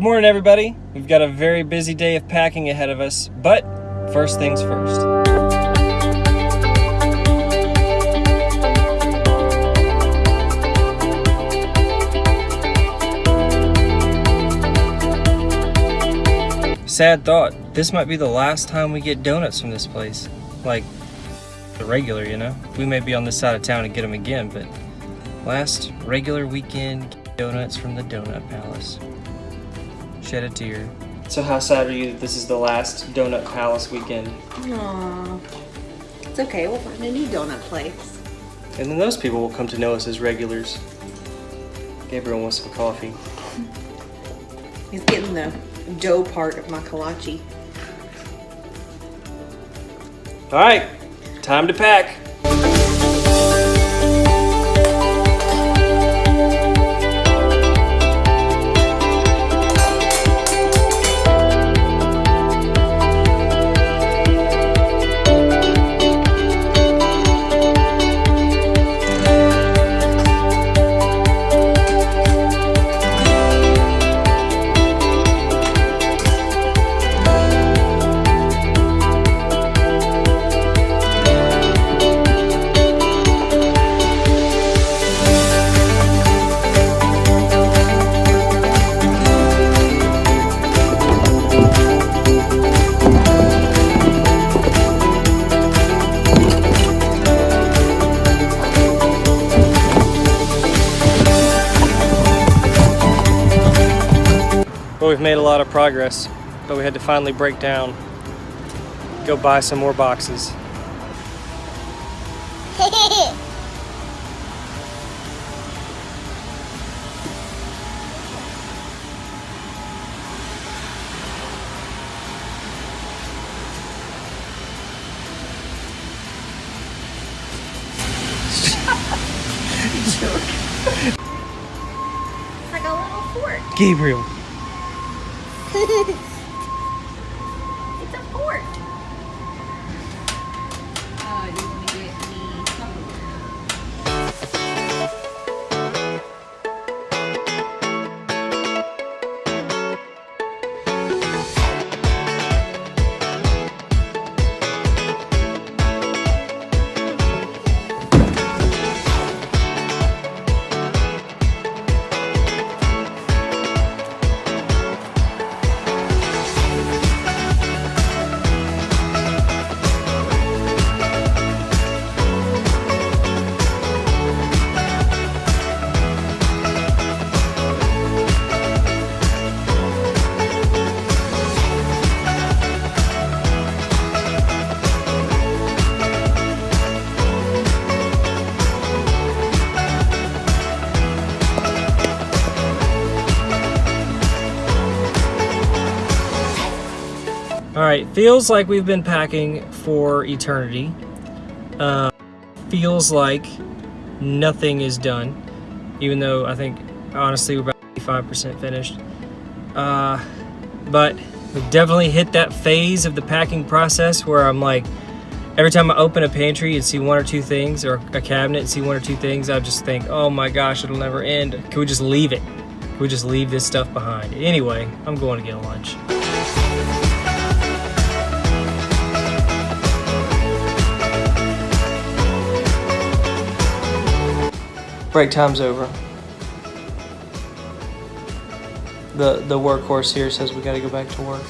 Good morning, everybody. We've got a very busy day of packing ahead of us, but first things first. Sad thought, this might be the last time we get donuts from this place. Like, the regular, you know? We may be on this side of town and get them again, but last regular weekend donuts from the Donut Palace. Shed a tear. So how sad are you that this is the last Donut Palace weekend? Aww. It's okay, we'll find a new donut place. And then those people will come to know us as regulars. Gabriel wants some coffee. He's getting the dough part of my kolache. All right, time to pack. We've made a lot of progress, but we had to finally break down, go buy some more boxes. It's like a little fort. Gabriel. ハハハハ! All right, feels like we've been packing for eternity. Uh, feels like nothing is done, even though I think honestly we're about 85% finished. Uh, but we've definitely hit that phase of the packing process where I'm like, every time I open a pantry and see one or two things, or a cabinet and see one or two things, I just think, oh my gosh, it'll never end. Can we just leave it? Can we just leave this stuff behind? Anyway, I'm going to get lunch. Break time's over. The the workhorse here says we gotta go back to work.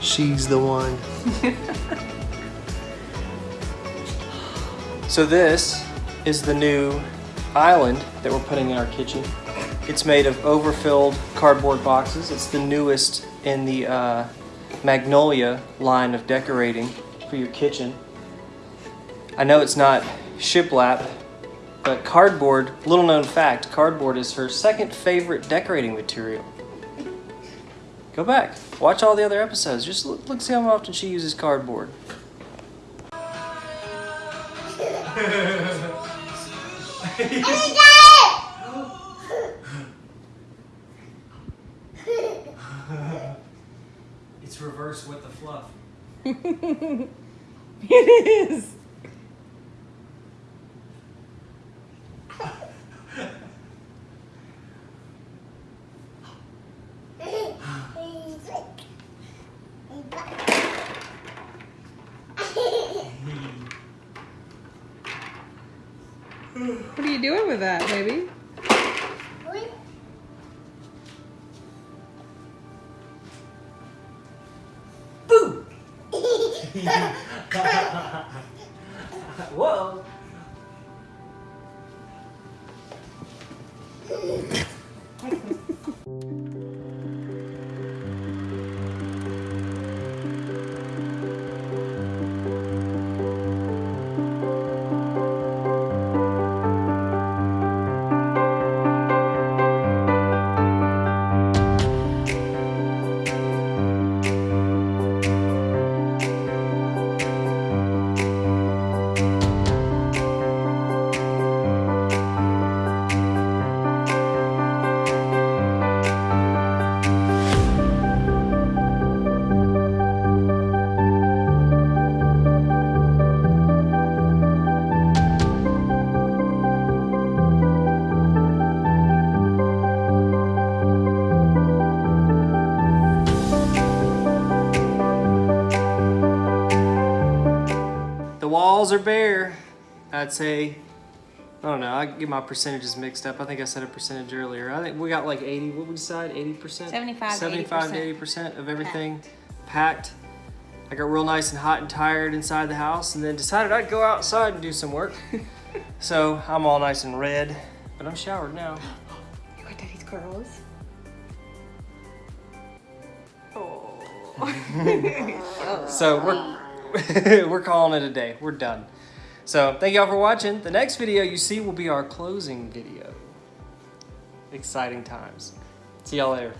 She's the one. so this is the new island that we're putting in our kitchen. It's made of overfilled cardboard boxes. It's the newest in the uh, Magnolia line of decorating for your kitchen. I know it's not shiplap, but cardboard, little known fact, cardboard is her second favorite decorating material. Go back, watch all the other episodes. Just look, look see how often she uses cardboard. It's reverse with the fluff. It is. Doing with that, baby? Whoa. Are bare. I'd say, I don't know, I get my percentages mixed up. I think I said a percentage earlier. I think we got like 80, what would we decide? 80%? 75 to 75 to 80% of everything packed. I got real nice and hot and tired inside the house and then decided I'd go outside and do some work. so I'm all nice and red, but I'm showered now. You got daddy's curls? Oh. So we're we're calling it a day. We're done. So thank y'all for watching. The next video you see will be our closing video. Exciting times. See y'all later.